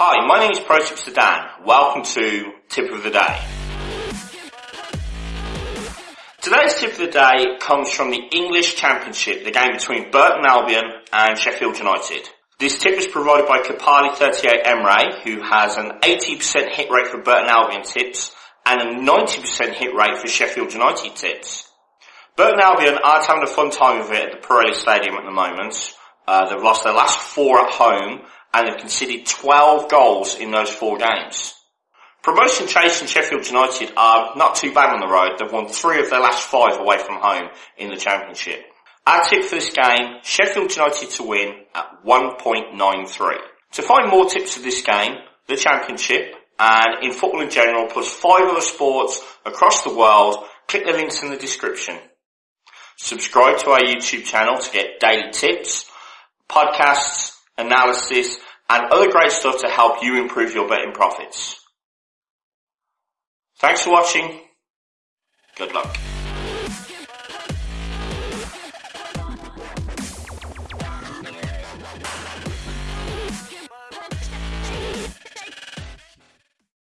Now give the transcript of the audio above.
Hi, my name is Pro Tipster Dan. Welcome to Tip of the Day. Today's tip of the day comes from the English Championship, the game between Burton Albion and Sheffield United. This tip is provided by Kapali38 Emre, who has an 80% hit rate for Burton Albion tips and a 90% hit rate for Sheffield United tips. Burton Albion are having a fun time of it at the Pirelli Stadium at the moment. Uh, they've lost their last four at home and have conceded 12 goals in those four games. Promotion chase and Sheffield United are not too bad on the road. They've won three of their last five away from home in the championship. Our tip for this game, Sheffield United to win at 1.93. To find more tips of this game, the championship, and in football in general, plus five other sports across the world, click the links in the description. Subscribe to our YouTube channel to get daily tips, podcasts, analysis, and other great stuff to help you improve your betting profits. Thanks for watching. Good luck.